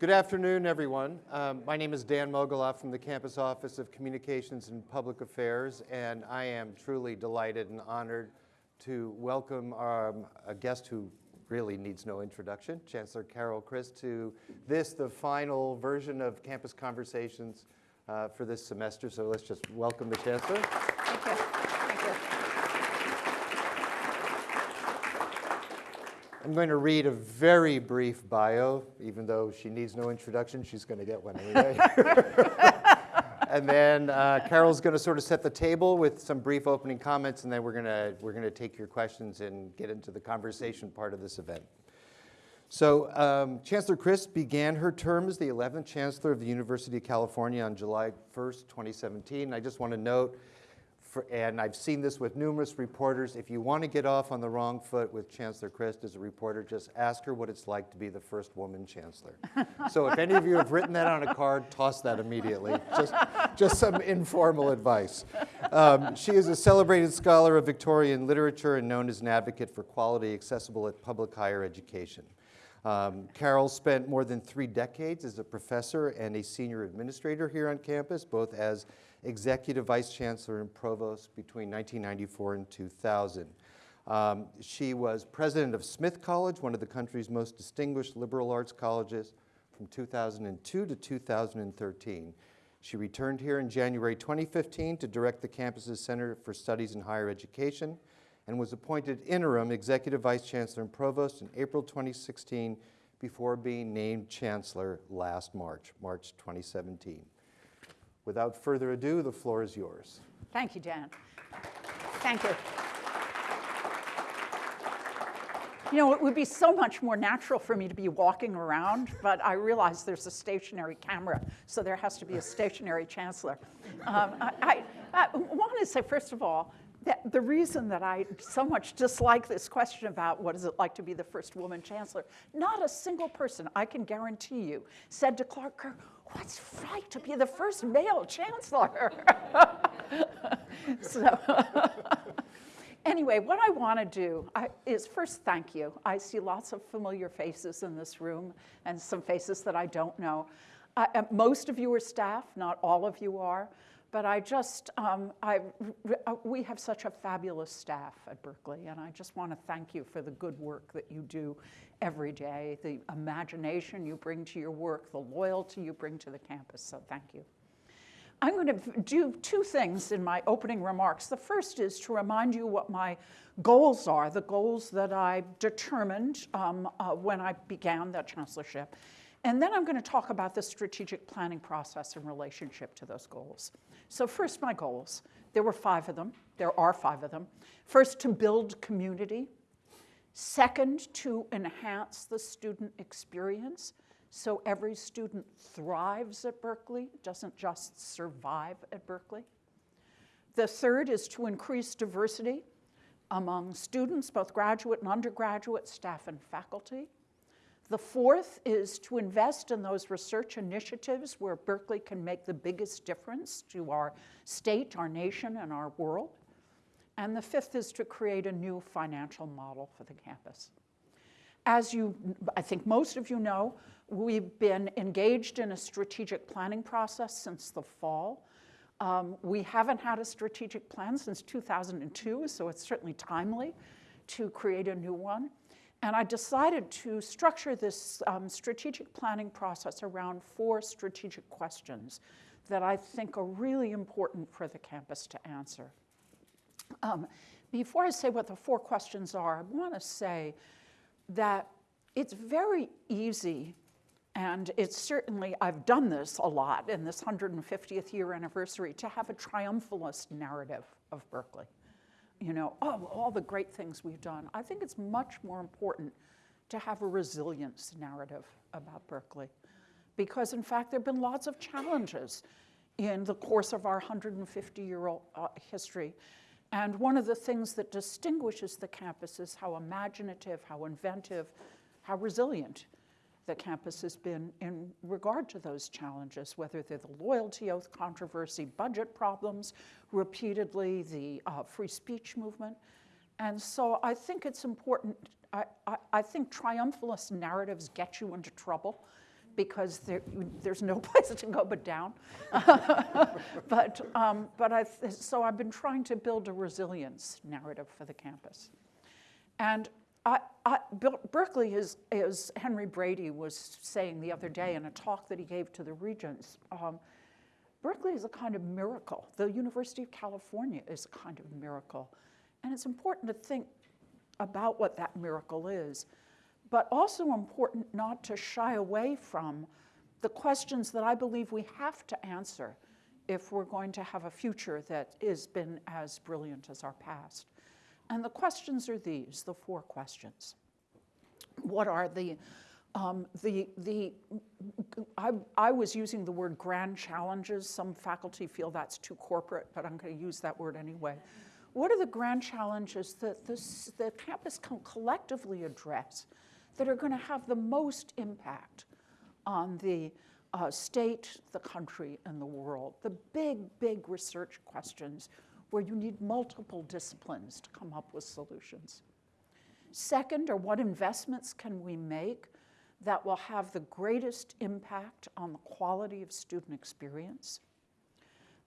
Good afternoon, everyone. Um, my name is Dan Mogulof from the Campus Office of Communications and Public Affairs, and I am truly delighted and honored to welcome um, a guest who really needs no introduction, Chancellor Carol Christ, to this, the final version of Campus Conversations uh, for this semester. So let's just welcome the Chancellor. Thank you. Thank you. I'm going to read a very brief bio, even though she needs no introduction, she's going to get one anyway. and then uh, Carol's going to sort of set the table with some brief opening comments, and then we're going to we're going to take your questions and get into the conversation part of this event. So um, Chancellor Christ began her term as the 11th Chancellor of the University of California on July 1st, 2017. I just want to note for, and I've seen this with numerous reporters, if you want to get off on the wrong foot with Chancellor Christ as a reporter, just ask her what it's like to be the first woman chancellor. so if any of you have written that on a card, toss that immediately. Just, just some informal advice. Um, she is a celebrated scholar of Victorian literature and known as an advocate for quality accessible at public higher education. Um, Carol spent more than three decades as a professor and a senior administrator here on campus, both as executive vice chancellor and provost between 1994 and 2000. Um, she was president of Smith College, one of the country's most distinguished liberal arts colleges, from 2002 to 2013. She returned here in January 2015 to direct the campus's Center for Studies in Higher Education and was appointed interim executive vice chancellor and provost in April 2016 before being named chancellor last March, March 2017. Without further ado, the floor is yours. Thank you, Dan. Thank you. You know, it would be so much more natural for me to be walking around, but I realize there's a stationary camera, so there has to be a stationary chancellor. Um, I, I, I want to say, first of all, that the reason that I so much dislike this question about what is it like to be the first woman chancellor, not a single person, I can guarantee you, said to Clark Kerr, what's right to be the first male chancellor? so anyway, what I want to do is first thank you. I see lots of familiar faces in this room and some faces that I don't know. Uh, most of you are staff, not all of you are. But I just, um, I, uh, we have such a fabulous staff at Berkeley, and I just want to thank you for the good work that you do every day, the imagination you bring to your work, the loyalty you bring to the campus, so thank you. I'm going to do two things in my opening remarks. The first is to remind you what my goals are, the goals that I determined um, uh, when I began that chancellorship. And then I'm going to talk about the strategic planning process in relationship to those goals. So first, my goals. There were five of them. There are five of them. First, to build community. Second, to enhance the student experience so every student thrives at Berkeley, doesn't just survive at Berkeley. The third is to increase diversity among students, both graduate and undergraduate, staff and faculty. The fourth is to invest in those research initiatives where Berkeley can make the biggest difference to our state, our nation, and our world. And the fifth is to create a new financial model for the campus. As you, I think most of you know, we've been engaged in a strategic planning process since the fall. Um, we haven't had a strategic plan since 2002, so it's certainly timely to create a new one. And I decided to structure this um, strategic planning process around four strategic questions that I think are really important for the campus to answer. Um, before I say what the four questions are, I want to say that it's very easy, and it's certainly, I've done this a lot in this 150th year anniversary, to have a triumphalist narrative of Berkeley you know, oh, all the great things we've done. I think it's much more important to have a resilience narrative about Berkeley. Because in fact, there have been lots of challenges in the course of our 150-year-old uh, history. And one of the things that distinguishes the campus is how imaginative, how inventive, how resilient the campus has been in regard to those challenges, whether they're the loyalty oath controversy, budget problems, repeatedly the uh, free speech movement. And so I think it's important, I, I, I think triumphalist narratives get you into trouble because there, there's no place to go but down. but um, but I, so I've been trying to build a resilience narrative for the campus. And I, I, Berkeley is, as Henry Brady was saying the other day in a talk that he gave to the regents, um, Berkeley is a kind of miracle. The University of California is a kind of miracle. And it's important to think about what that miracle is, but also important not to shy away from the questions that I believe we have to answer if we're going to have a future that has been as brilliant as our past. And the questions are these, the four questions. What are the um, the, the, I, I, was using the word grand challenges. Some faculty feel that's too corporate, but I'm going to use that word anyway. What are the grand challenges that this, the campus can collectively address that are going to have the most impact on the uh, state, the country, and the world? The big, big research questions where you need multiple disciplines to come up with solutions. Second are what investments can we make that will have the greatest impact on the quality of student experience.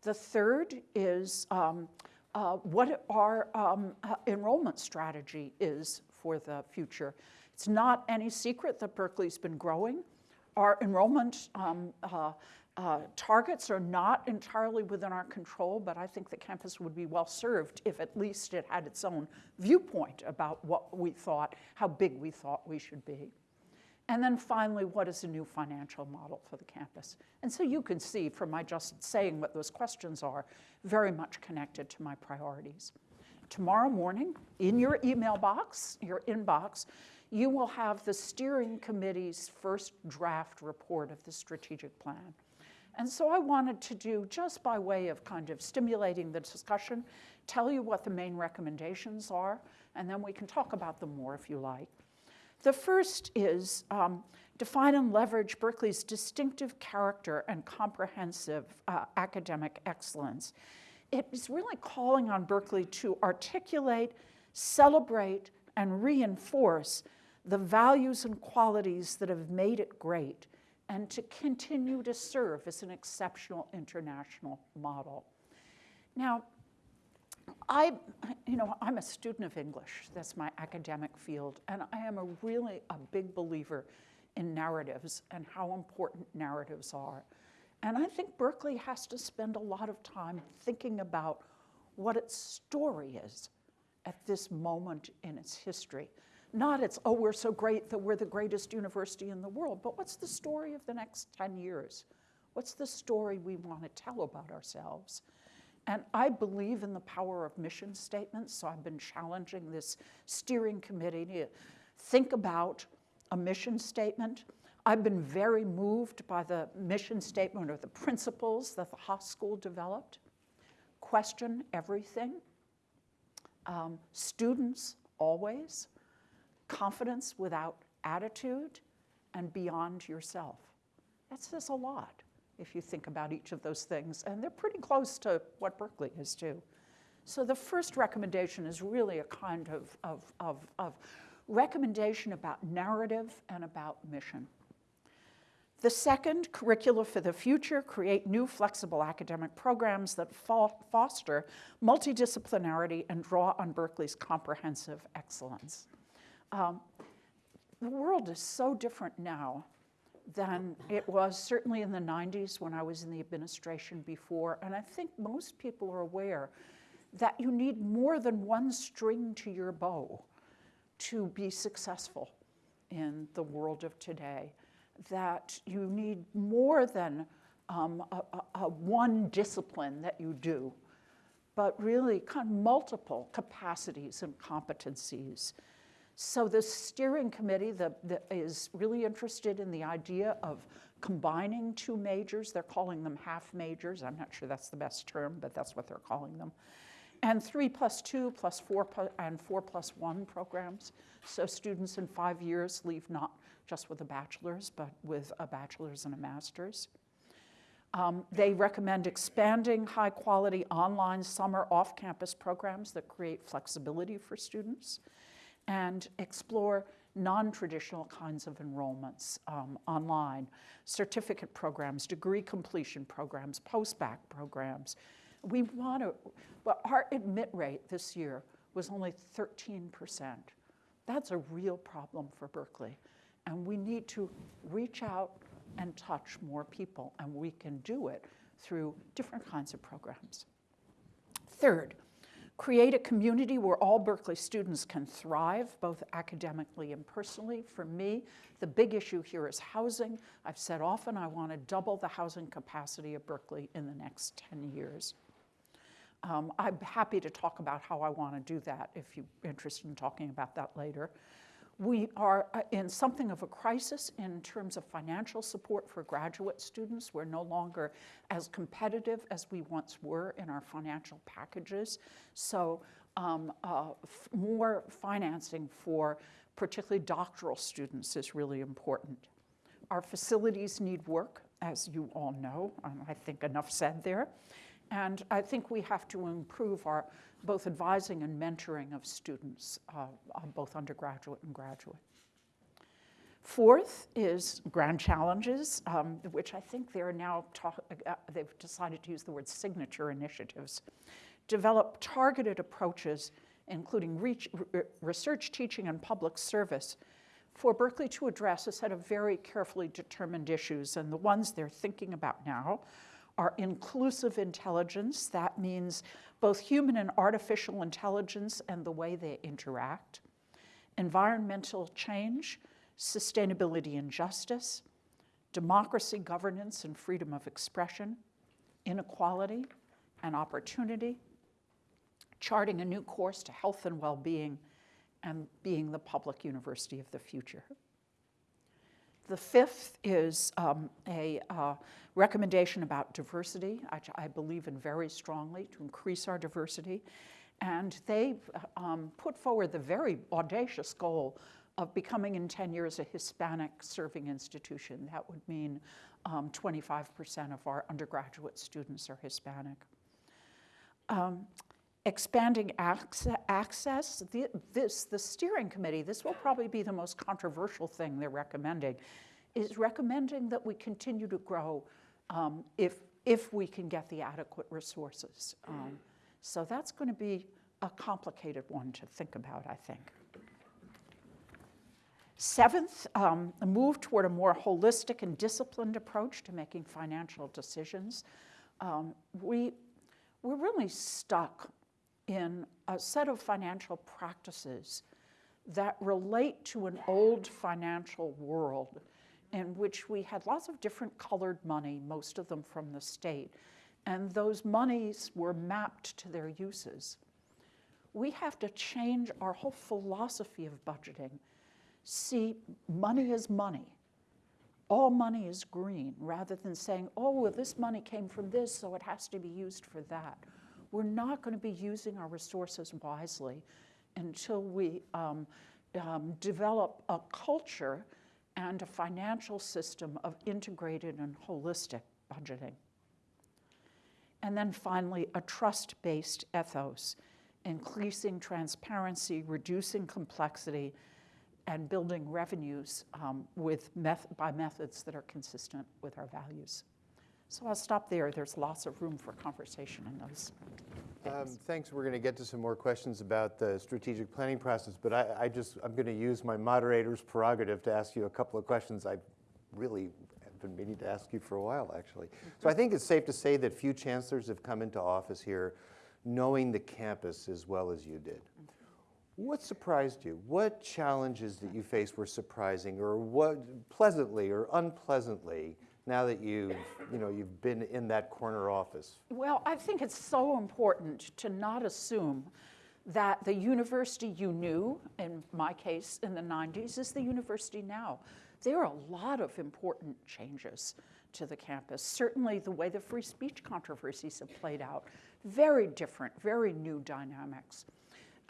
The third is um, uh, what our um, uh, enrollment strategy is for the future. It's not any secret that Berkeley's been growing. Our enrollment um, uh, uh, targets are not entirely within our control, but I think the campus would be well served if at least it had its own viewpoint about what we thought, how big we thought we should be. And then finally, what is a new financial model for the campus? And so you can see from my just saying what those questions are, very much connected to my priorities. Tomorrow morning, in your email box, your inbox, you will have the steering committee's first draft report of the strategic plan. And so I wanted to do, just by way of kind of stimulating the discussion, tell you what the main recommendations are, and then we can talk about them more if you like. The first is um, define and leverage Berkeley's distinctive character and comprehensive uh, academic excellence. It is really calling on Berkeley to articulate, celebrate, and reinforce the values and qualities that have made it great and to continue to serve as an exceptional international model. Now, I, you know, I'm a student of English. That's my academic field. And I am a really a big believer in narratives and how important narratives are. And I think Berkeley has to spend a lot of time thinking about what its story is at this moment in its history. Not it's, oh, we're so great that we're the greatest university in the world, but what's the story of the next 10 years? What's the story we want to tell about ourselves? And I believe in the power of mission statements, so I've been challenging this steering committee to think about a mission statement. I've been very moved by the mission statement or the principles that the Haas School developed. Question everything. Um, students always. Confidence without attitude and beyond yourself. That says a lot if you think about each of those things. And they're pretty close to what Berkeley is too. So the first recommendation is really a kind of, of, of, of recommendation about narrative and about mission. The second, curricula for the future, create new flexible academic programs that foster multidisciplinarity and draw on Berkeley's comprehensive excellence. Um, the world is so different now than it was certainly in the 90s when I was in the administration before. And I think most people are aware that you need more than one string to your bow to be successful in the world of today. That you need more than um, a, a, a one discipline that you do, but really kind of multiple capacities and competencies so the steering committee the, the, is really interested in the idea of combining two majors. They're calling them half majors. I'm not sure that's the best term, but that's what they're calling them. And three plus two plus four and four plus one programs. So students in five years leave not just with a bachelor's, but with a bachelor's and a master's. Um, they recommend expanding high quality online summer off campus programs that create flexibility for students and explore non-traditional kinds of enrollments um, online, certificate programs, degree completion programs, post-bac programs. We want to, well, our admit rate this year was only 13%. That's a real problem for Berkeley. And we need to reach out and touch more people, and we can do it through different kinds of programs. Third, create a community where all Berkeley students can thrive, both academically and personally. For me, the big issue here is housing. I've said often I want to double the housing capacity of Berkeley in the next 10 years. Um, I'm happy to talk about how I want to do that if you're interested in talking about that later. We are uh, in something of a crisis in terms of financial support for graduate students. We're no longer as competitive as we once were in our financial packages. So um, uh, more financing for particularly doctoral students is really important. Our facilities need work, as you all know. I think enough said there. And I think we have to improve our both advising and mentoring of students, uh, uh, both undergraduate and graduate. Fourth is grand challenges, um, which I think they're now, uh, they've decided to use the word signature initiatives. Develop targeted approaches, including reach, research, teaching, and public service for Berkeley to address a set of very carefully determined issues. And the ones they're thinking about now are inclusive intelligence. That means both human and artificial intelligence and the way they interact, environmental change, sustainability and justice, democracy, governance, and freedom of expression, inequality and opportunity, charting a new course to health and well-being, and being the public university of the future. The fifth is um, a uh, recommendation about diversity, which I believe in very strongly to increase our diversity. And they um, put forward the very audacious goal of becoming in 10 years a Hispanic serving institution. That would mean 25% um, of our undergraduate students are Hispanic. Um, expanding access, this, the steering committee, this will probably be the most controversial thing they're recommending, is recommending that we continue to grow um, if, if we can get the adequate resources. Um, so that's going to be a complicated one to think about, I think. Seventh, um, a move toward a more holistic and disciplined approach to making financial decisions. Um, we, we're really stuck in a set of financial practices that relate to an old financial world in which we had lots of different colored money, most of them from the state, and those monies were mapped to their uses. We have to change our whole philosophy of budgeting. See, money is money. All money is green, rather than saying, oh, well, this money came from this, so it has to be used for that we're not going to be using our resources wisely until we um, um, develop a culture and a financial system of integrated and holistic budgeting. And then finally, a trust-based ethos, increasing transparency, reducing complexity, and building revenues um, with meth by methods that are consistent with our values. So I'll stop there. There's lots of room for conversation in those. Um, thanks. We're going to get to some more questions about the strategic planning process, but I, I just, I'm going to use my moderator's prerogative to ask you a couple of questions I've really have been meaning to ask you for a while, actually. So I think it's safe to say that few chancellors have come into office here knowing the campus as well as you did. What surprised you? What challenges that you faced were surprising or what pleasantly or unpleasantly now that you've, you know, you've been in that corner office? Well, I think it's so important to not assume that the university you knew, in my case in the 90s, is the university now. There are a lot of important changes to the campus. Certainly the way the free speech controversies have played out, very different, very new dynamics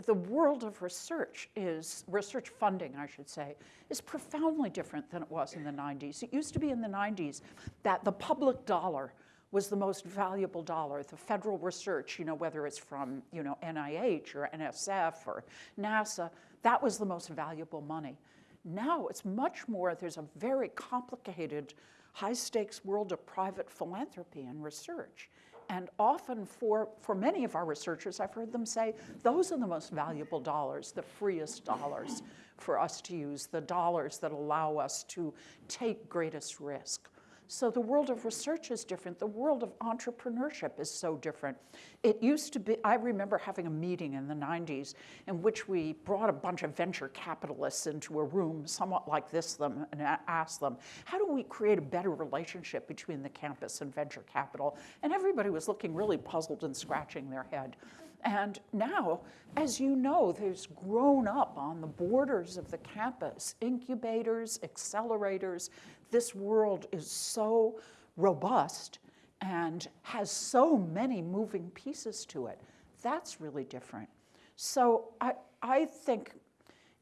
the world of research is, research funding, I should say, is profoundly different than it was in the 90s. It used to be in the 90s that the public dollar was the most valuable dollar. The federal research, you know, whether it's from, you know, NIH or NSF or NASA, that was the most valuable money. Now it's much more, there's a very complicated, high stakes world of private philanthropy and research. And often for, for many of our researchers, I've heard them say, those are the most valuable dollars, the freest dollars for us to use, the dollars that allow us to take greatest risk. So the world of research is different. The world of entrepreneurship is so different. It used to be, I remember having a meeting in the 90s in which we brought a bunch of venture capitalists into a room somewhat like this them and asked them, how do we create a better relationship between the campus and venture capital? And everybody was looking really puzzled and scratching their head. And now, as you know, there's grown up on the borders of the campus incubators, accelerators. This world is so robust and has so many moving pieces to it. That's really different. So I, I think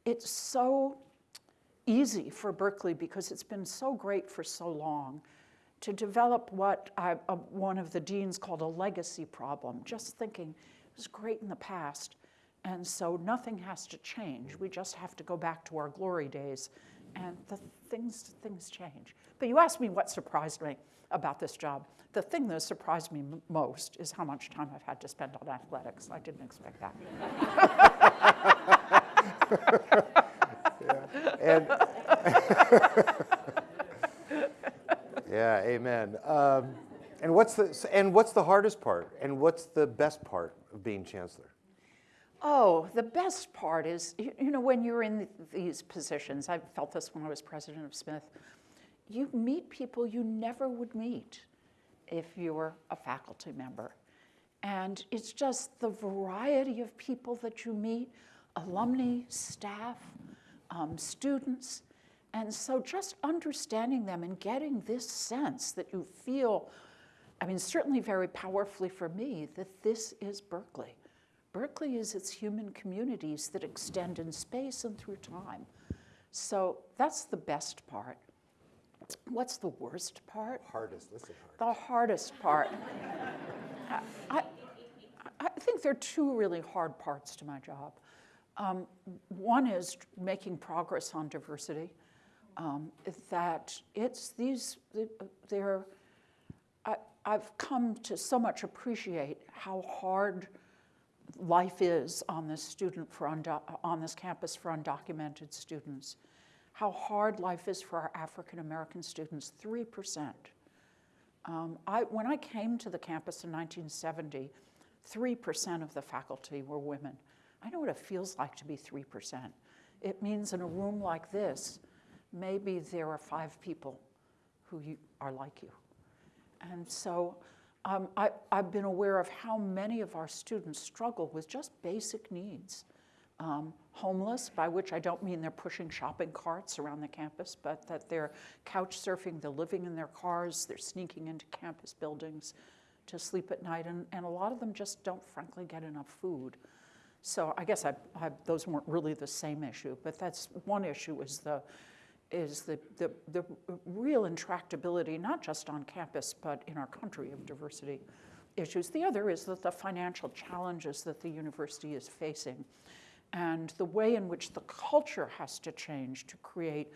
it's so easy for Berkeley because it's been so great for so long to develop what I, uh, one of the deans called a legacy problem, just thinking it was great in the past, and so nothing has to change. We just have to go back to our glory days, and the things, things change. But you asked me what surprised me about this job. The thing that surprised me most is how much time I've had to spend on athletics. I didn't expect that. yeah. Yeah, amen. Um, and what's the and what's the hardest part? And what's the best part of being chancellor? Oh, the best part is, you know, when you're in these positions, I felt this when I was president of Smith, you meet people you never would meet if you were a faculty member. And it's just the variety of people that you meet, alumni, staff, um, students. And so just understanding them and getting this sense that you feel I mean, certainly very powerfully for me, that this is Berkeley. Berkeley is its human communities that extend in space and through time. So that's the best part. What's the worst part? Hardest, listen hard. The hardest part. I, I, think there are two really hard parts to my job. Um, one is making progress on diversity. Um, that it's these, they're, I've come to so much appreciate how hard life is on this student for on this campus for undocumented students. How hard life is for our African American students, 3%. Um, I, when I came to the campus in 1970, 3% of the faculty were women. I know what it feels like to be 3%. It means in a room like this, maybe there are five people who you, are like you. And so um, I, have been aware of how many of our students struggle with just basic needs. Um, homeless, by which I don't mean they're pushing shopping carts around the campus, but that they're couch surfing, they're living in their cars, they're sneaking into campus buildings to sleep at night, and, and a lot of them just don't, frankly, get enough food. So I guess I, I, those weren't really the same issue, but that's one issue is the is the, the, the real intractability, not just on campus, but in our country of diversity issues. The other is that the financial challenges that the university is facing and the way in which the culture has to change to create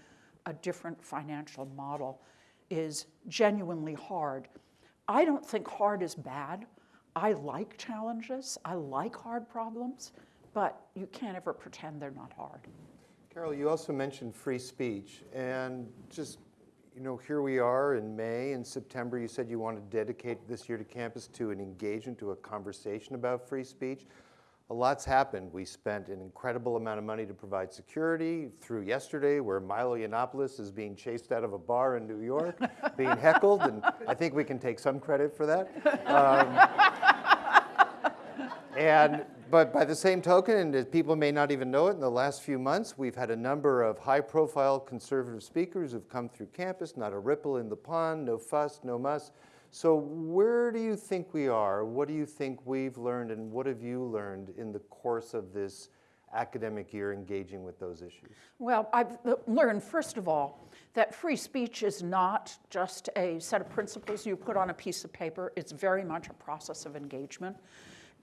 a different financial model is genuinely hard. I don't think hard is bad. I like challenges, I like hard problems, but you can't ever pretend they're not hard. Carol, you also mentioned free speech, and just, you know, here we are in May and September. You said you want to dedicate this year to campus to an engagement, to a conversation about free speech. A lot's happened. We spent an incredible amount of money to provide security through yesterday, where Milo Yiannopoulos is being chased out of a bar in New York, being heckled, and I think we can take some credit for that. Um, and but by the same token, and people may not even know it, in the last few months, we've had a number of high-profile conservative speakers who've come through campus, not a ripple in the pond, no fuss, no muss. So where do you think we are? What do you think we've learned, and what have you learned in the course of this academic year engaging with those issues? Well, I've learned, first of all, that free speech is not just a set of principles you put on a piece of paper. It's very much a process of engagement.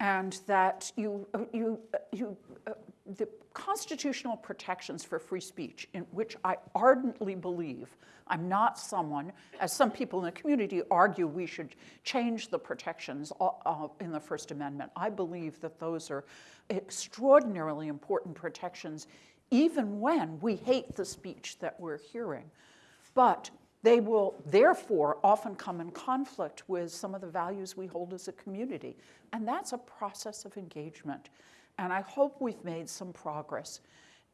And that you, uh, you, uh, you, uh, the constitutional protections for free speech, in which I ardently believe, I'm not someone, as some people in the community argue we should change the protections uh, in the First Amendment. I believe that those are extraordinarily important protections, even when we hate the speech that we're hearing. But they will therefore often come in conflict with some of the values we hold as a community. And that's a process of engagement. And I hope we've made some progress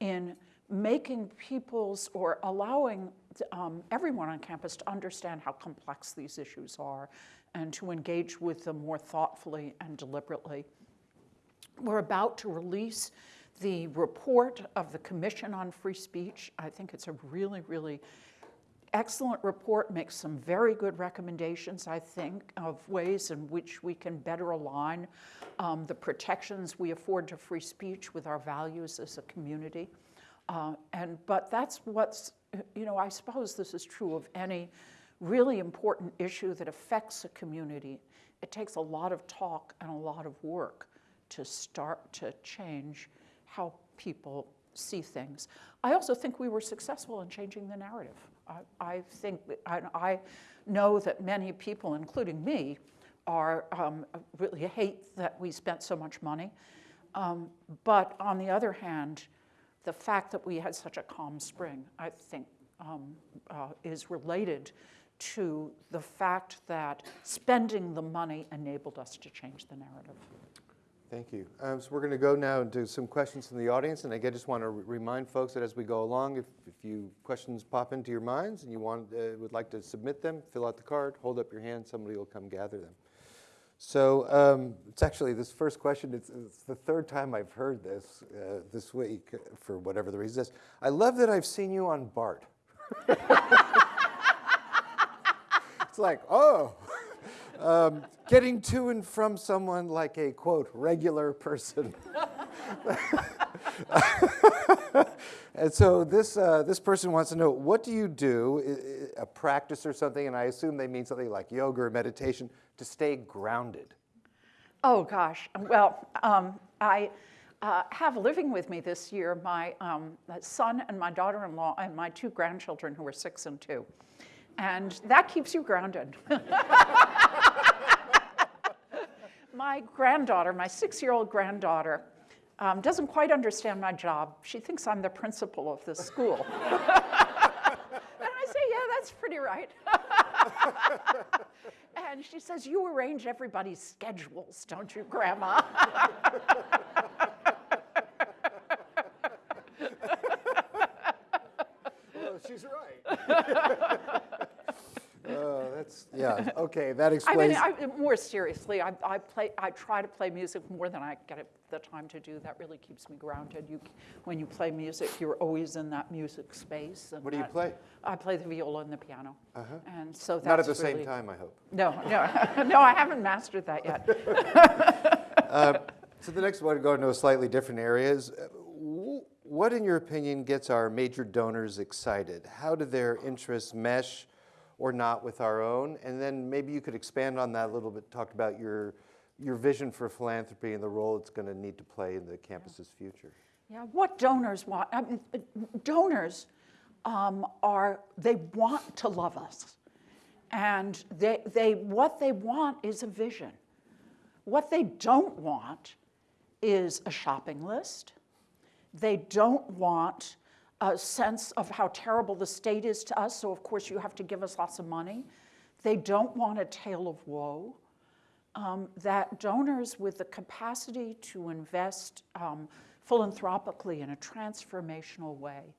in making people's or allowing um, everyone on campus to understand how complex these issues are and to engage with them more thoughtfully and deliberately. We're about to release the report of the Commission on Free Speech. I think it's a really, really excellent report, makes some very good recommendations, I think, of ways in which we can better align um, the protections we afford to free speech with our values as a community. Uh, and, but that's what's, you know, I suppose this is true of any really important issue that affects a community. It takes a lot of talk and a lot of work to start to change how people see things. I also think we were successful in changing the narrative. I, think, I, I, know that many people, including me, are um, really hate that we spent so much money. Um, but on the other hand, the fact that we had such a calm spring, I think, um, uh, is related to the fact that spending the money enabled us to change the narrative. Thank you. Um, so we're going to go now and do some questions from the audience. And again, just want to remind folks that as we go along, if, if you questions pop into your minds and you want, uh, would like to submit them, fill out the card, hold up your hand, somebody will come gather them. So um, it's actually this first question, it's, it's, the third time I've heard this uh, this week for whatever the reason is. I love that I've seen you on BART. it's like, oh, um, getting to and from someone like a, quote, regular person. and so this, uh, this person wants to know, what do you do, a practice or something, and I assume they mean something like yoga or meditation, to stay grounded? Oh, gosh. Well, um, I uh, have living with me this year my um, son and my daughter-in-law and my two grandchildren who are six and two. And that keeps you grounded. my granddaughter, my six-year-old granddaughter, um, doesn't quite understand my job. She thinks I'm the principal of this school. and I say, yeah, that's pretty right. and she says, you arrange everybody's schedules, don't you, Grandma? well, she's right. That's, yeah, okay, that explains. I mean, I, more seriously, I, I, play, I try to play music more than I get the time to do. That really keeps me grounded. You, when you play music, you're always in that music space. what do you that, play? I play the viola and the piano. Uh-huh. And so that's Not at the really, same time, I hope. No, no, no, I haven't mastered that yet. uh, so the next one, go to a slightly different area is, what, in your opinion, gets our major donors excited? How do their interests mesh or not with our own? And then maybe you could expand on that a little bit, talk about your, your vision for philanthropy and the role it's going to need to play in the campus's future. Yeah, what donors want, I mean, donors um, are, they want to love us. And they, they, what they want is a vision. What they don't want is a shopping list. They don't want a sense of how terrible the state is to us, so of course you have to give us lots of money. They don't want a tale of woe. Um, that donors with the capacity to invest um, philanthropically in a transformational way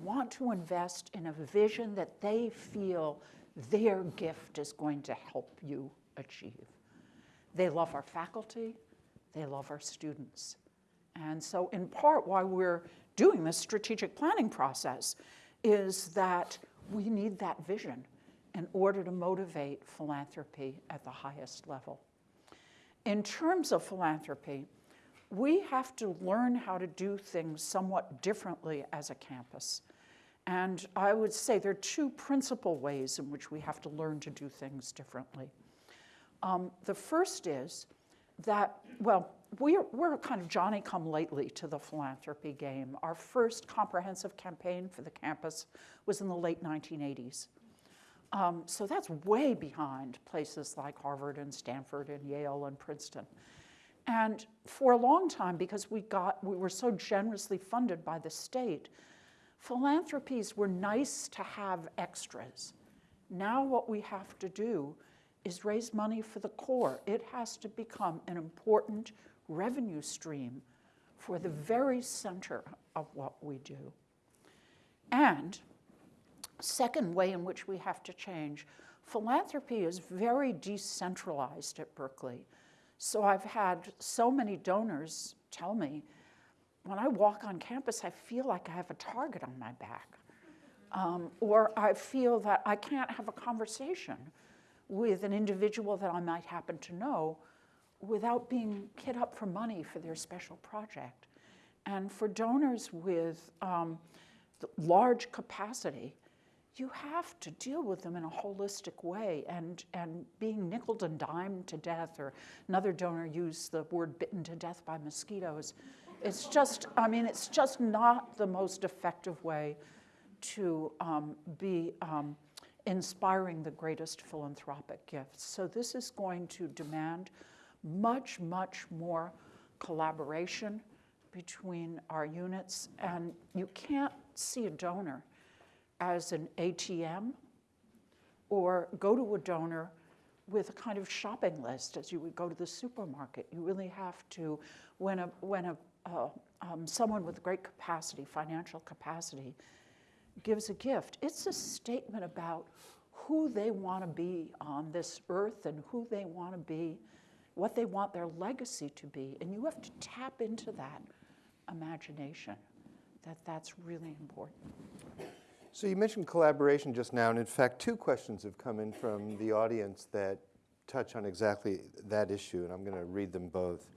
want to invest in a vision that they feel their gift is going to help you achieve. They love our faculty, they love our students. And so in part why we're doing this strategic planning process is that we need that vision in order to motivate philanthropy at the highest level. In terms of philanthropy, we have to learn how to do things somewhat differently as a campus. And I would say there are two principal ways in which we have to learn to do things differently. Um, the first is that, well, we're, we're kind of Johnny come lately to the philanthropy game. Our first comprehensive campaign for the campus was in the late 1980s. Um, so that's way behind places like Harvard and Stanford and Yale and Princeton. And for a long time, because we got we were so generously funded by the state, philanthropies were nice to have extras. Now what we have to do is raise money for the core. It has to become an important revenue stream for the very center of what we do. And second way in which we have to change, philanthropy is very decentralized at Berkeley. So I've had so many donors tell me, when I walk on campus, I feel like I have a target on my back. Um, or I feel that I can't have a conversation with an individual that I might happen to know without being hit up for money for their special project. And for donors with um, large capacity, you have to deal with them in a holistic way and, and being nickled and dimed to death, or another donor used the word bitten to death by mosquitoes. It's just, I mean, it's just not the most effective way to um, be um, inspiring the greatest philanthropic gifts. So this is going to demand much, much more collaboration between our units. And you can't see a donor as an ATM or go to a donor with a kind of shopping list as you would go to the supermarket. You really have to, when, a, when a, uh, um, someone with great capacity, financial capacity, gives a gift, it's a statement about who they want to be on this earth and who they want to be, what they want their legacy to be. And you have to tap into that imagination, that that's really important. So you mentioned collaboration just now, and in fact, two questions have come in from the audience that touch on exactly that issue, and I'm going to read them both.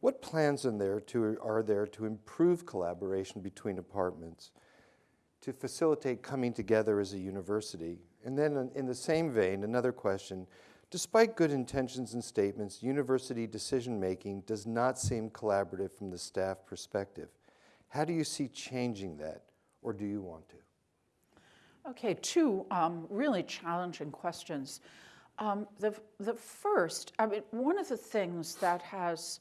What plans in there to, are there to improve collaboration between departments, to facilitate coming together as a university? And then in, in the same vein, another question. Despite good intentions and statements, university decision-making does not seem collaborative from the staff perspective. How do you see changing that, or do you want to? Okay, two um, really challenging questions. Um, the, the first, I mean, one of the things that has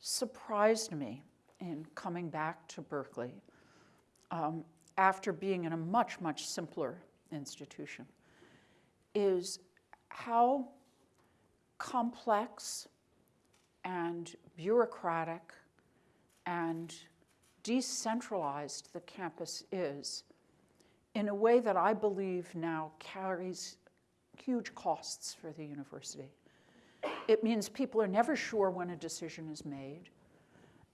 surprised me in coming back to Berkeley um, after being in a much, much simpler institution is how complex and bureaucratic and decentralized the campus is in a way that I believe now carries huge costs for the university. It means people are never sure when a decision is made.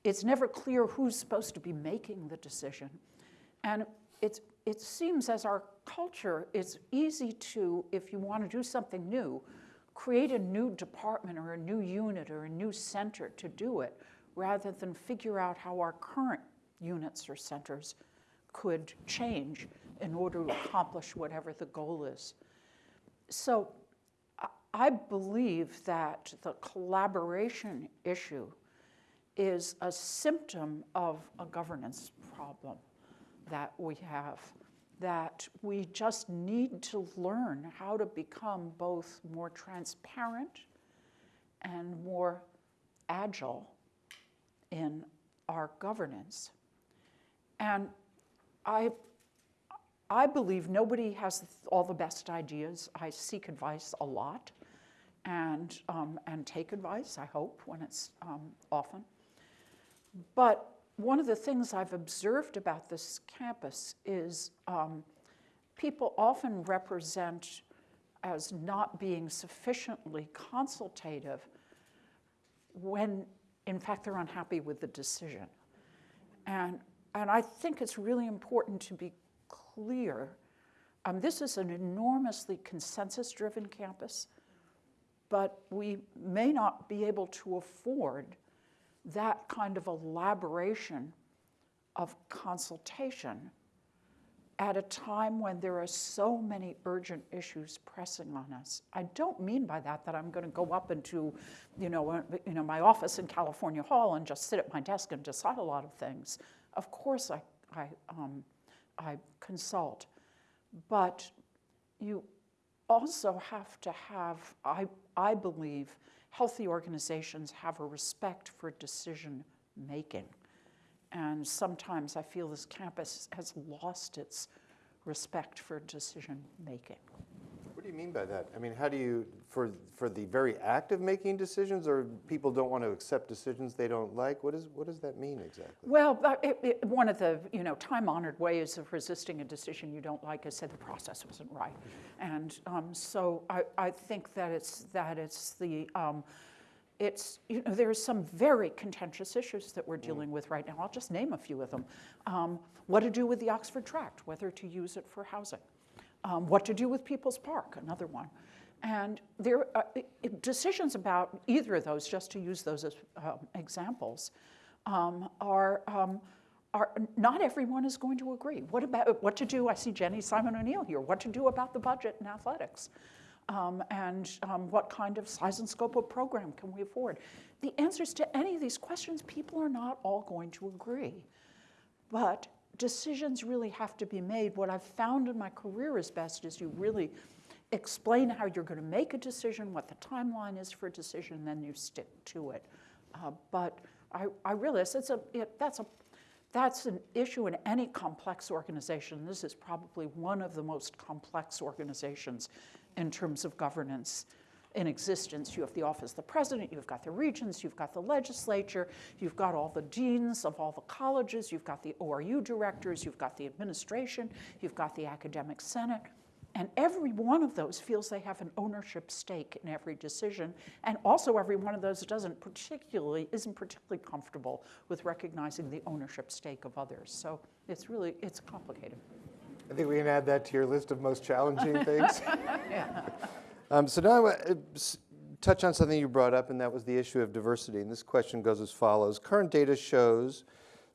It's never clear who's supposed to be making the decision. And it's, it seems as our culture, it's easy to, if you want to do something new, create a new department or a new unit or a new center to do it, rather than figure out how our current units or centers could change in order to accomplish whatever the goal is. So I believe that the collaboration issue is a symptom of a governance problem that we have, that we just need to learn how to become both more transparent and more agile in our governance. And I I believe nobody has all the best ideas. I seek advice a lot and, um, and take advice, I hope, when it's um, often. But one of the things I've observed about this campus is um, people often represent as not being sufficiently consultative when, in fact, they're unhappy with the decision. And, and I think it's really important to be clear. Um, this is an enormously consensus-driven campus, but we may not be able to afford that kind of elaboration of consultation at a time when there are so many urgent issues pressing on us. I don't mean by that that I'm going to go up into, you know, uh, you know, my office in California Hall and just sit at my desk and decide a lot of things. Of course, I, I, um, I consult, but you also have to have, I, I believe, healthy organizations have a respect for decision making. And sometimes I feel this campus has lost its respect for decision making. What do you mean by that? I mean, how do you, for, for the very act of making decisions, or people don't want to accept decisions they don't like? What, is, what does that mean exactly? Well, it, it, one of the you know time-honored ways of resisting a decision you don't like is say the process wasn't right, and um, so I, I think that it's that it's the um, it's you know there's some very contentious issues that we're dealing with right now. I'll just name a few of them. Um, what to do with the Oxford Tract, whether to use it for housing. Um, what to do with People's Park, another one. And there are decisions about either of those, just to use those as um, examples, um, are, um, are not everyone is going to agree. What about what to do? I see Jenny Simon O'Neill here. What to do about the budget in athletics? Um, and um, what kind of size and scope of program can we afford? The answers to any of these questions, people are not all going to agree. But decisions really have to be made. What I've found in my career is best is you really explain how you're going to make a decision, what the timeline is for a decision, and then you stick to it. Uh, but I, I realize it's a, it, that's, a, that's an issue in any complex organization. This is probably one of the most complex organizations in terms of governance in existence. You have the office of the president, you've got the regents, you've got the legislature, you've got all the deans of all the colleges, you've got the ORU directors, you've got the administration, you've got the academic senate. And every one of those feels they have an ownership stake in every decision. And also every one of those doesn't particularly, isn't particularly comfortable with recognizing the ownership stake of others. So it's really, it's complicated. I think we can add that to your list of most challenging things. yeah. Um, so now I want to touch on something you brought up, and that was the issue of diversity. And this question goes as follows. Current data shows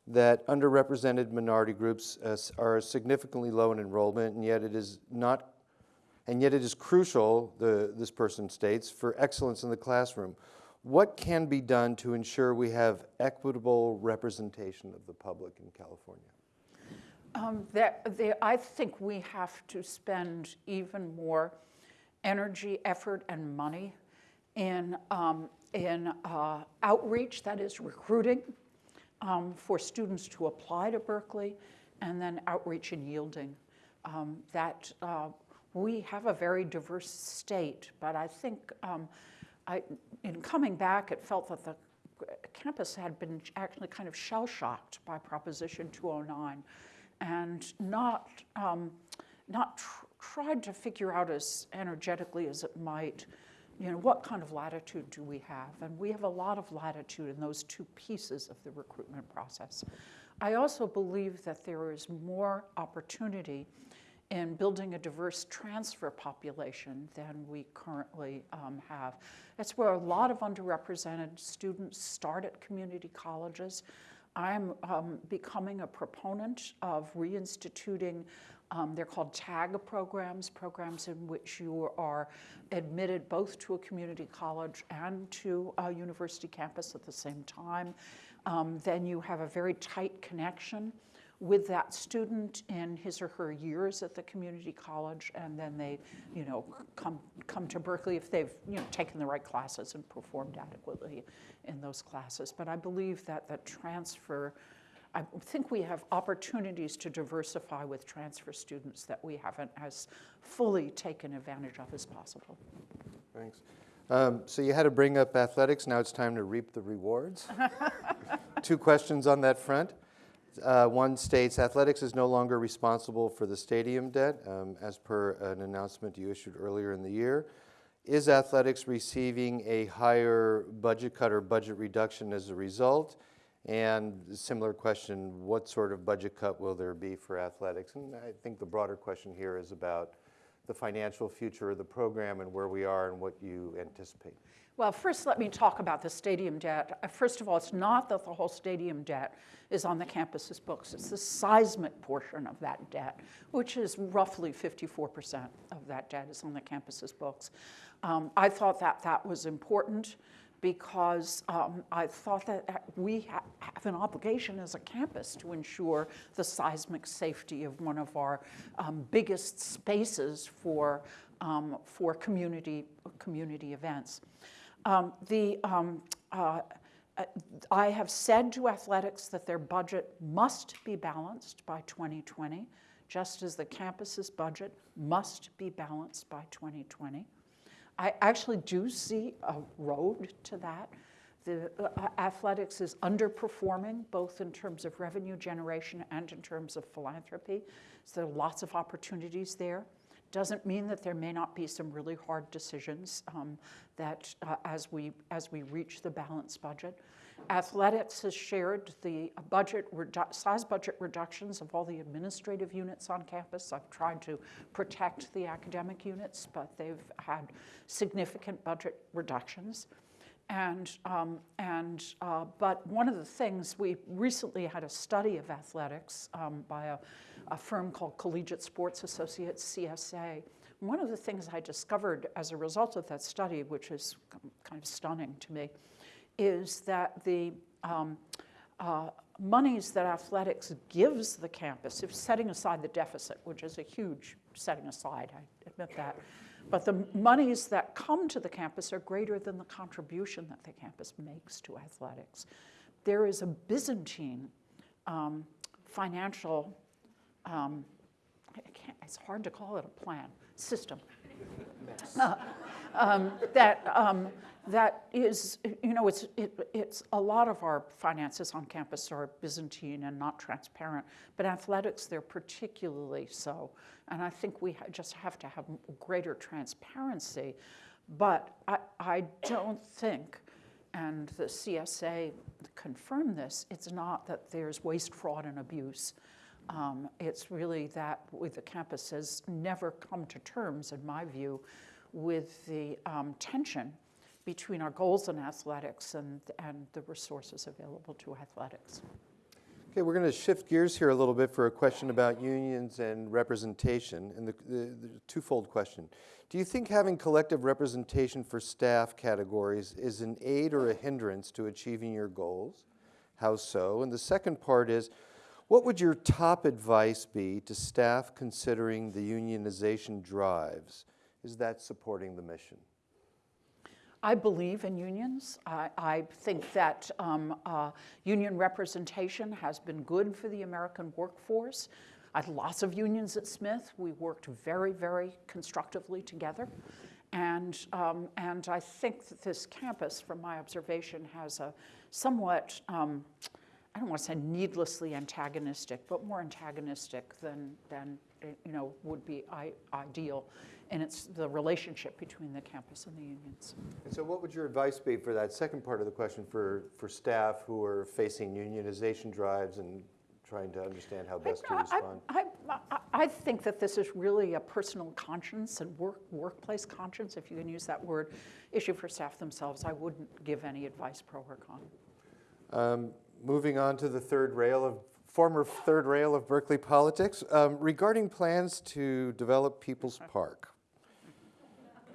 that underrepresented minority groups uh, are significantly low in enrollment, and yet it is not, and yet it is crucial, the, this person states, for excellence in the classroom. What can be done to ensure we have equitable representation of the public in California? Um, I think we have to spend even more energy, effort, and money in, um, in uh, outreach, that is recruiting um, for students to apply to Berkeley, and then outreach and yielding. Um, that uh, we have a very diverse state, but I think um, I, in coming back, it felt that the campus had been actually kind of shell-shocked by Proposition 209 and not, um, not tried to figure out as energetically as it might, you know, what kind of latitude do we have? And we have a lot of latitude in those two pieces of the recruitment process. I also believe that there is more opportunity in building a diverse transfer population than we currently um, have. That's where a lot of underrepresented students start at community colleges. I'm um, becoming a proponent of reinstituting um, they're called TAG programs, programs in which you are admitted both to a community college and to a university campus at the same time. Um, then you have a very tight connection with that student in his or her years at the community college, and then they, you know, come come to Berkeley if they've you know taken the right classes and performed adequately in those classes. But I believe that the transfer I think we have opportunities to diversify with transfer students that we haven't as fully taken advantage of as possible. Thanks. Um, so you had to bring up athletics. Now it's time to reap the rewards. Two questions on that front. Uh, one states athletics is no longer responsible for the stadium debt, um, as per an announcement you issued earlier in the year. Is athletics receiving a higher budget cut or budget reduction as a result? And similar question, what sort of budget cut will there be for athletics? And I think the broader question here is about the financial future of the program and where we are and what you anticipate. Well, first, let me talk about the stadium debt. Uh, First of all, it's not that the whole stadium debt is on the campus's books. It's the seismic portion of that debt, which is roughly 54% of that debt is on the campus's books. Um, I thought that that was important because um, I thought that uh, we ha- have an obligation as a campus to ensure the seismic safety of one of our um, biggest spaces for, um, for community, community events. Um, the, um, uh, uh, I have said to athletics that their budget must be balanced by 2020, just as the campus's budget must be balanced by 2020. I actually do see a road to that. The uh, athletics is underperforming both in terms of revenue generation and in terms of philanthropy. So there are lots of opportunities there. Doesn't mean that there may not be some really hard decisions um, that uh, as we as we reach the balanced budget. Athletics has shared the budget size budget reductions of all the administrative units on campus. I've tried to protect the academic units, but they've had significant budget reductions. And, um, and uh, but one of the things we recently had a study of athletics um, by a, a firm called Collegiate Sports Associates, CSA. One of the things I discovered as a result of that study, which is kind of stunning to me, is that the um, uh, monies that athletics gives the campus, if setting aside the deficit, which is a huge setting aside, I admit that, but the monies that come to the campus are greater than the contribution that the campus makes to athletics. There is a Byzantine um, financial, um, it's hard to call it a plan, system. Uh, um, that, um, that is, you know, it's, it, it's a lot of our finances on campus are Byzantine and not transparent, but athletics, they're particularly so. And I think we ha- just have to have greater transparency. But I, I don't think, and the CSA confirmed this, it's not that there's waste, fraud, and abuse. Um, it's really that with the campus has never come to terms, in my view, with the um, tension between our goals in athletics and, and the resources available to athletics. Okay, we're going to shift gears here a little bit for a question about unions and representation, and the, the, the twofold question. Do you think having collective representation for staff categories is an aid or a hindrance to achieving your goals? How so? And the second part is, what would your top advice be to staff considering the unionization drives? Is that supporting the mission? I believe in unions. I, I think that um, uh, union representation has been good for the American workforce. I had lots of unions at Smith. We worked very, very constructively together. And, um, and I think that this campus, from my observation, has a somewhat, um, I don't want to say needlessly antagonistic, but more antagonistic than, than you know, would be I- ideal and it's the relationship between the campus and the unions. And so what would your advice be for that second part of the question for, for staff who are facing unionization drives and trying to understand how best to respond? I, I, I think that this is really a personal conscience and work, workplace conscience, if you can use that word, issue for staff themselves. I wouldn't give any advice pro or con. Um, moving on to the third rail of former third rail of Berkeley politics, um, regarding plans to develop People's Park.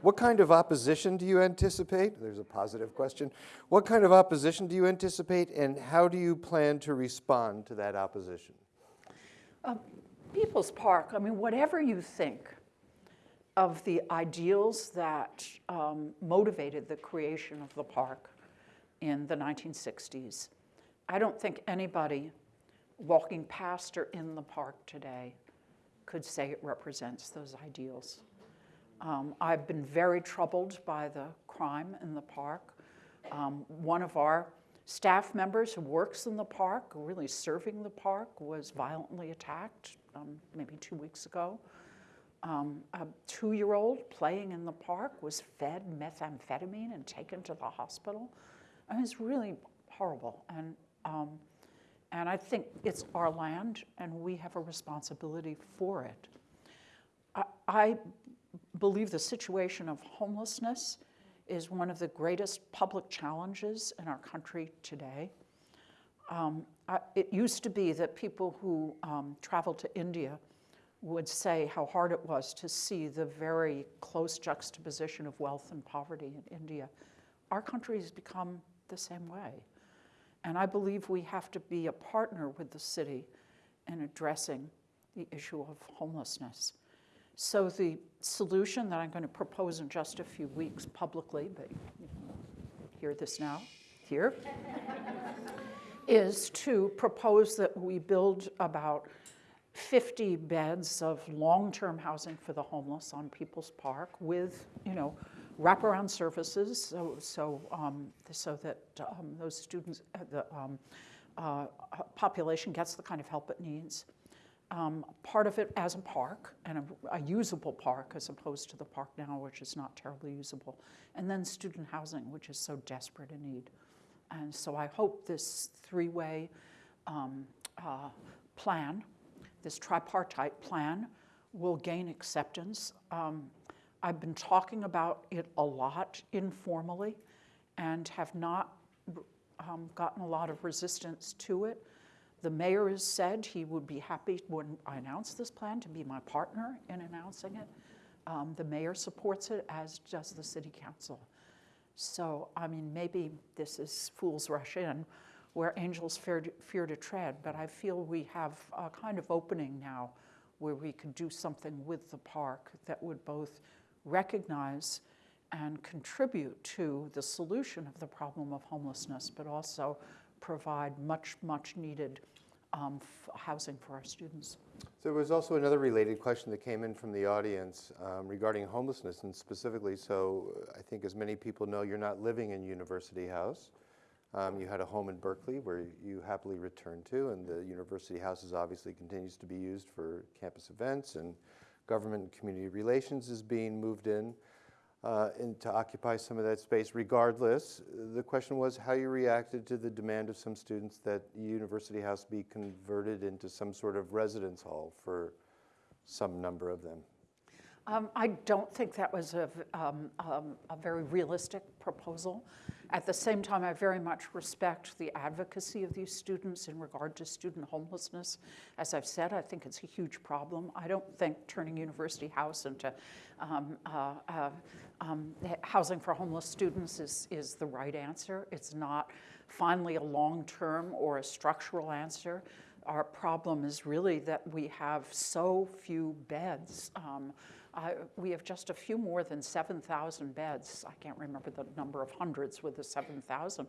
What kind of opposition do you anticipate? There's a positive question. What kind of opposition do you anticipate, and how do you plan to respond to that opposition? Uh, People's Park, I mean, whatever you think of the ideals that um, motivated the creation of the park in the 1960s, I don't think anybody walking past or in the park today could say it represents those ideals. Um, I've been very troubled by the crime in the park. Um, one of our staff members who works in the park, really serving the park, was violently attacked um, maybe two weeks ago. Um, a two year old playing in the park was fed methamphetamine and taken to the hospital. I mean, it's really horrible. And, um, and I think it's our land and we have a responsibility for it. I, I believe the situation of homelessness is one of the greatest public challenges in our country today. Um, I, it used to be that people who um, traveled to India would say how hard it was to see the very close juxtaposition of wealth and poverty in India. Our country has become the same way. And I believe we have to be a partner with the city in addressing the issue of homelessness. So the solution that I'm going to propose in just a few weeks publicly, but you hear this now, here, is to propose that we build about 50 beds of long-term housing for the homeless on People's Park with, you know, wraparound services so, so, um, so that um, those students, uh, the um, uh, population gets the kind of help it needs. Um, part of it as a park and a, a, usable park as opposed to the park now, which is not terribly usable. And then student housing, which is so desperate in need. And so I hope this three-way um, uh, plan, this tripartite plan, will gain acceptance. Um, I've been talking about it a lot informally and have not um, gotten a lot of resistance to it. The mayor has said he would be happy when I announce this plan to be my partner in announcing it. Um, the mayor supports it, as does the city council. So, I mean, maybe this is fools rush in where angels fear fear to tread, but I feel we have a kind of opening now where we could do something with the park that would both recognize and contribute to the solution of the problem of homelessness, but also provide much, much needed um, housing for our students. There was also another related question that came in from the audience um, regarding homelessness and specifically, so I think as many people know, you're not living in University House. Um, you had a home in Berkeley where you happily returned to, and the University House is obviously continues to be used for campus events and government and community relations is being moved in uh, and to occupy some of that space. Regardless, the question was how you reacted to the demand of some students that University House be converted into some sort of residence hall for some number of them. Um, I don't think that was a, um, um, a very realistic proposal. At the same time, I very much respect the advocacy of these students in regard to student homelessness. As I've said, I think it's a huge problem. I don't think turning University House into um, uh, uh, um, housing for homeless students is, is the right answer. It's not finally a long-term or a structural answer. Our problem is really that we have so few beds. Um, uh, we have just a few more than 7,000 beds. I can't remember the number of hundreds with the 7,000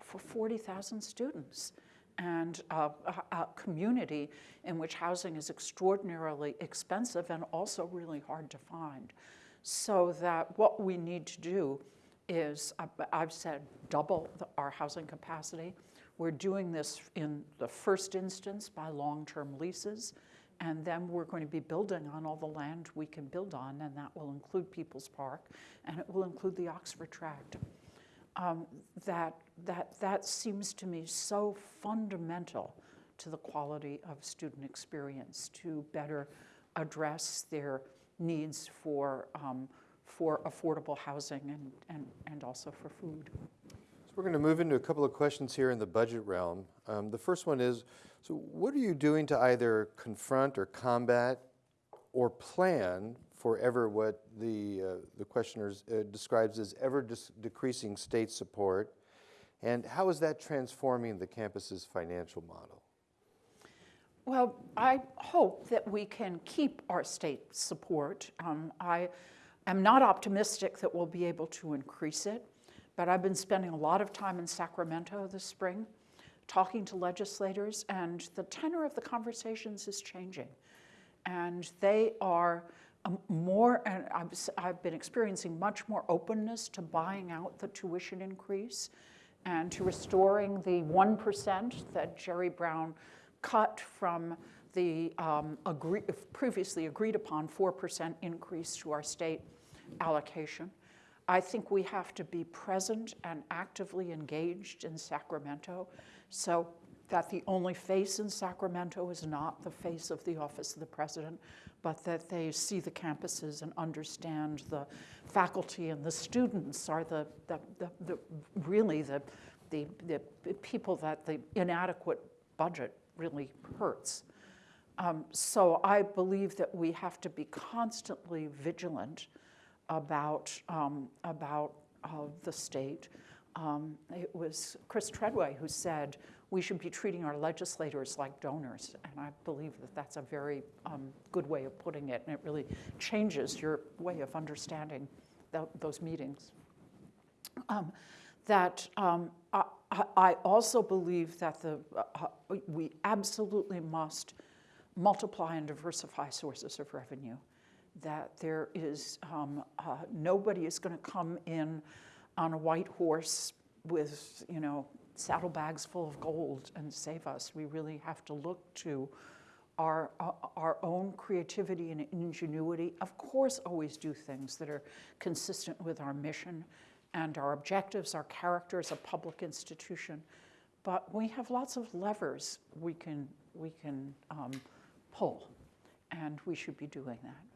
for 40,000 students. And uh, a, a community in which housing is extraordinarily expensive and also really hard to find. So that what we need to do is, I've said, double the, our housing capacity. We're doing this in the first instance by long-term leases. And then we're going to be building on all the land we can build on, and that will include People's Park, and it will include the Oxford Tract. Um, that, that, that seems to me so fundamental to the quality of student experience to better address their needs for, um, for affordable housing and, and, and also for food. So we're going to move into a couple of questions here in the budget realm. Um, the first one is, so what are you doing to either confront or combat or plan for ever what the, uh, the questioner uh, describes as ever decreasing state support? And how is that transforming the campus's financial model? Well, I hope that we can keep our state support. Um, I am not optimistic that we'll be able to increase it, but I've been spending a lot of time in Sacramento this spring talking to legislators, and the tenor of the conversations is changing. And they are um, more, and I've, I've been experiencing much more openness to buying out the tuition increase and to restoring the 1% that Jerry Brown cut from the um, agree, previously agreed upon 4% increase to our state allocation. I think we have to be present and actively engaged in Sacramento so that the only face in Sacramento is not the face of the Office of the President, but that they see the campuses and understand the faculty and the students are the, the, the, the really the, the, the people that the inadequate budget really hurts. Um, so I believe that we have to be constantly vigilant about, um, about uh, the state. Um, it was Chris Treadway who said we should be treating our legislators like donors, and I believe that that's a very um, good way of putting it, and it really changes your way of understanding th those meetings. Um, that um, I, I, also believe that the, uh, we absolutely must multiply and diversify sources of revenue. That there is, um, uh, nobody is going to come in on a white horse with, you know, saddlebags full of gold and save us. We really have to look to our, uh, our own creativity and ingenuity. Of course, always do things that are consistent with our mission and our objectives, our character as a public institution. But we have lots of levers we can, we can um, pull, and we should be doing that.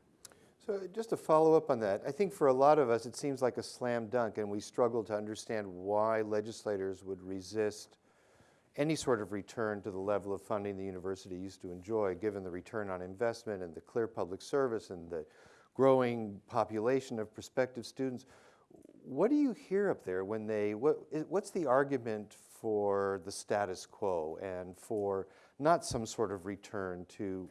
So just to follow up on that, I think for a lot of us, it seems like a slam dunk, and we struggle to understand why legislators would resist any sort of return to the level of funding the university used to enjoy, given the return on investment and the clear public service and the growing population of prospective students. What do you hear up there when they, what, what's the argument for the status quo and for not some sort of return to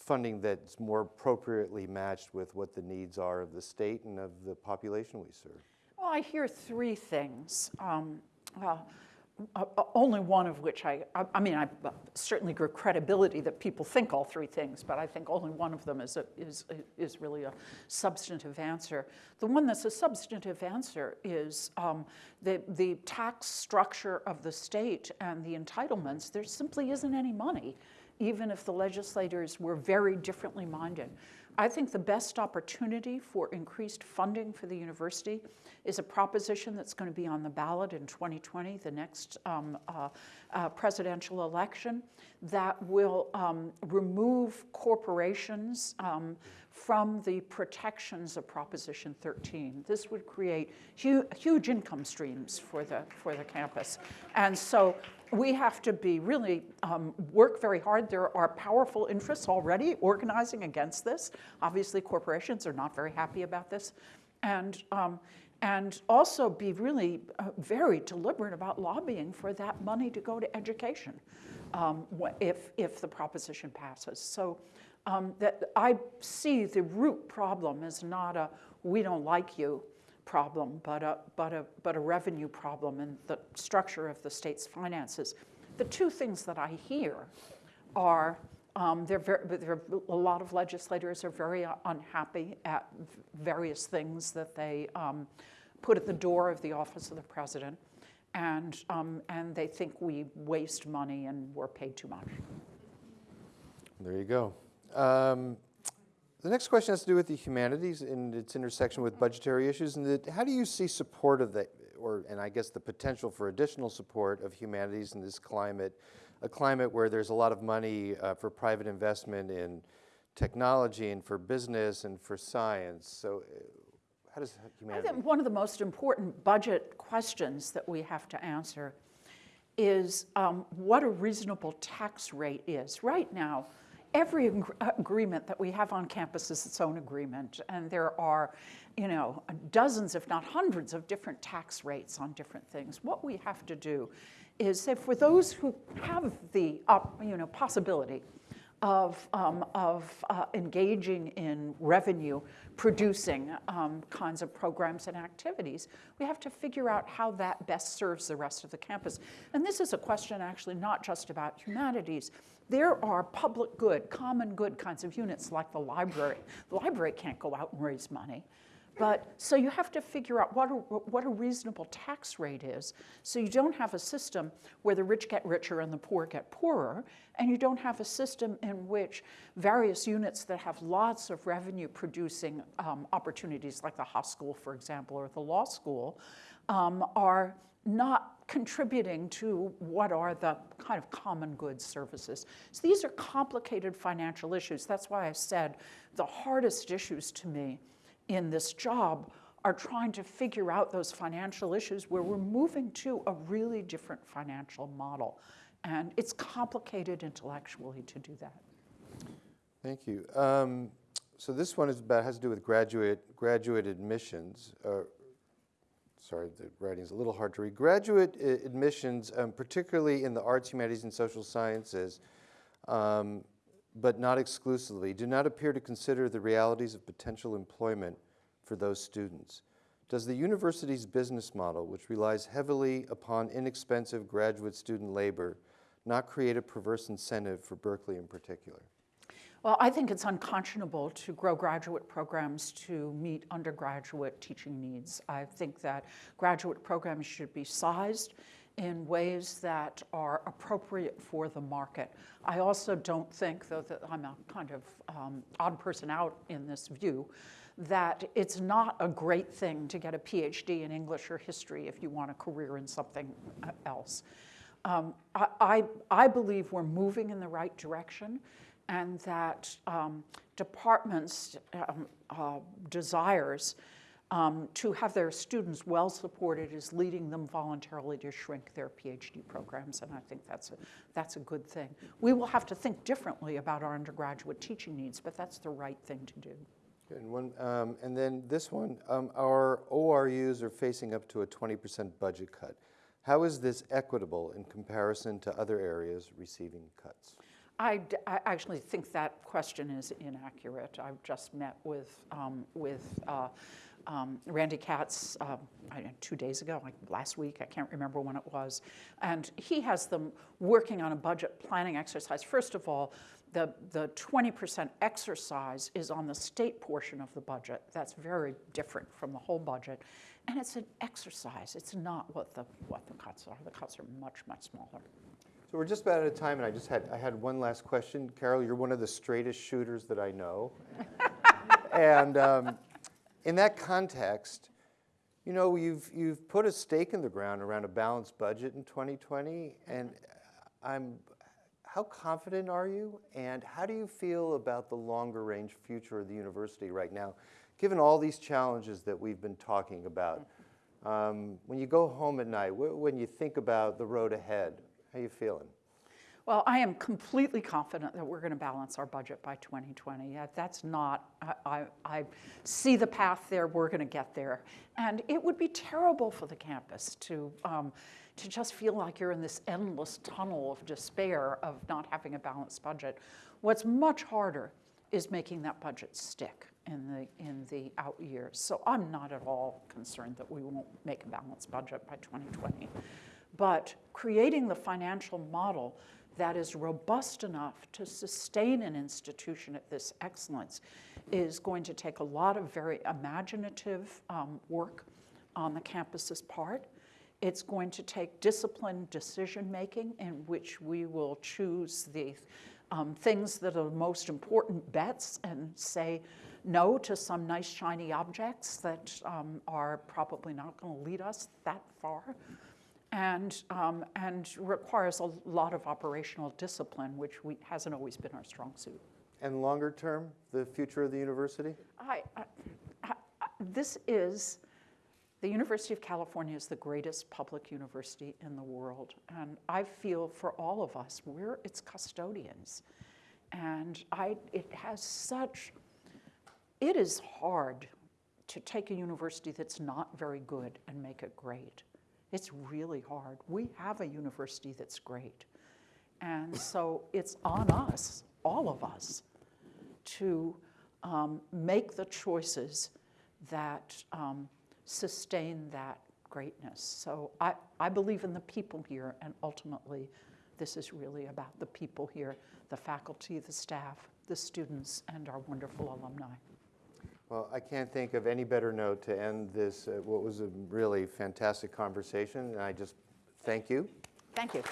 funding that's more appropriately matched with what the needs are of the state and of the population we serve? Well, I hear three things. Um, uh, uh, only one of which I, I, I mean, I uh, certainly grew credibility that people think all three things, but I think only one of them is, a, is, is really a substantive answer. The one that's a substantive answer is um, the, the tax structure of the state and the entitlements. There simply isn't any money, even if the legislators were very differently minded. I think the best opportunity for increased funding for the university is a proposition that's going to be on the ballot in 2020, the next um, uh, uh, presidential election, that will um, remove corporations um, from the protections of Proposition 13. This would create hu huge income streams for the, for the campus. And so we have to be really um, work very hard. There are powerful interests already organizing against this. Obviously, corporations are not very happy about this. And, um, and also be really uh, very deliberate about lobbying for that money to go to education um, if, if the proposition passes. So um, that I see the root problem is not a we don't like you problem, but a, but a, but a revenue problem in the structure of the state's finances. The two things that I hear are um, there, there, a lot of legislators are very unhappy at various things that they um, put at the door of the office of the president, and, um, and they think we waste money and we're paid too much. There you go. The next question has to do with the humanities and its intersection with budgetary issues. And the, how do you see support of the, or and I guess the potential for additional support of humanities in this climate, a climate where there's a lot of money uh, for private investment in technology and for business and for science. So uh, how does humanity? I think one of the most important budget questions that we have to answer is um, what a reasonable tax rate is. Right now, every agreement that we have on campus is its own agreement, and there are, you know, dozens, if not hundreds, of different tax rates on different things. What we have to do is say for those who have the, you know, possibility of, um, of uh, engaging in revenue producing um, kinds of programs and activities, we have to figure out how that best serves the rest of the campus. And this is a question actually not just about humanities, there are public good, common good kinds of units like the library. The library can't go out and raise money. But so you have to figure out what a, what a reasonable tax rate is. So you don't have a system where the rich get richer and the poor get poorer, and you don't have a system in which various units that have lots of revenue producing um, opportunities, like the hospital, for example, or the law school, um, are not contributing to what are the kind of common goods services. So these are complicated financial issues. That's why I said the hardest issues to me in this job are trying to figure out those financial issues where we're moving to a really different financial model. And it's complicated intellectually to do that. Thank you. Um, so this one is about has to do with graduate graduate admissions. Uh, sorry, the writing is a little hard to read. Graduate uh, admissions, um, particularly in the arts, humanities, and social sciences, um, but not exclusively, do not appear to consider the realities of potential employment for those students. Does the university's business model, which relies heavily upon inexpensive graduate student labor, not create a perverse incentive for Berkeley in particular? Well, I think it's unconscionable to grow graduate programs to meet undergraduate teaching needs. I think that graduate programs should be sized in ways that are appropriate for the market. I also don't think, though that I'm a kind of um, odd person out in this view, that it's not a great thing to get a PhD in English or history if you want a career in something uh, else. Um, I, I, I believe we're moving in the right direction and that um, departments' um, uh, desires um, to have their students well supported is leading them voluntarily to shrink their PhD programs, and I think that's a, that's a good thing. We will have to think differently about our undergraduate teaching needs, but that's the right thing to do. And, one, um, and then this one, um, our ORUs are facing up to a 20% budget cut. How is this equitable in comparison to other areas receiving cuts? I, I actually think that question is inaccurate. I've just met with, um, with uh, um, Randy Katz uh, two days ago, like last week, I can't remember when it was. And he has them working on a budget planning exercise. First of all, the, the 20% exercise is on the state portion of the budget. That's very different from the whole budget. And it's an exercise. It's not what the, what the cuts are. The cuts are much, much smaller. So we're just about out of time, and I just had I had one last question. Carol, you're one of the straightest shooters that I know, and um, in that context, you know you've you've put a stake in the ground around a balanced budget in 2020, and I'm. How confident are you, and how do you feel about the longer range future of the university right now, given all these challenges that we've been talking about? Um, when you go home at night, when you think about the road ahead, how are you feeling? Well, I am completely confident that we're going to balance our budget by 2020. That's not, I, I, I see the path there, we're going to get there. And it would be terrible for the campus to, um, to just feel like you're in this endless tunnel of despair of not having a balanced budget. What's much harder is making that budget stick in the, in the out years. So I'm not at all concerned that we won't make a balanced budget by 2020 but creating the financial model that is robust enough to sustain an institution at this excellence is going to take a lot of very imaginative um, work on the campus's part. It's going to take disciplined decision making in which we will choose the um, things that are the most important bets and say no to some nice shiny objects that um, are probably not going to lead us that far and, um, and requires a lot of operational discipline, which we, hasn't always been our strong suit. And longer term, the future of the university? I, I, I, this is, the University of California is the greatest public university in the world. And I feel for all of us, we're its custodians. And I, it has such, it is hard to take a university that's not very good and make it great. It's really hard. We have a university that's great. And so it's on us, all of us, to um, make the choices that um, sustain that greatness. So I, I believe in the people here, and ultimately, this is really about the people here the faculty, the staff, the students, and our wonderful alumni. Well, I can't think of any better note to end this, uh, what was a really fantastic conversation, and I just thank you. Thank you.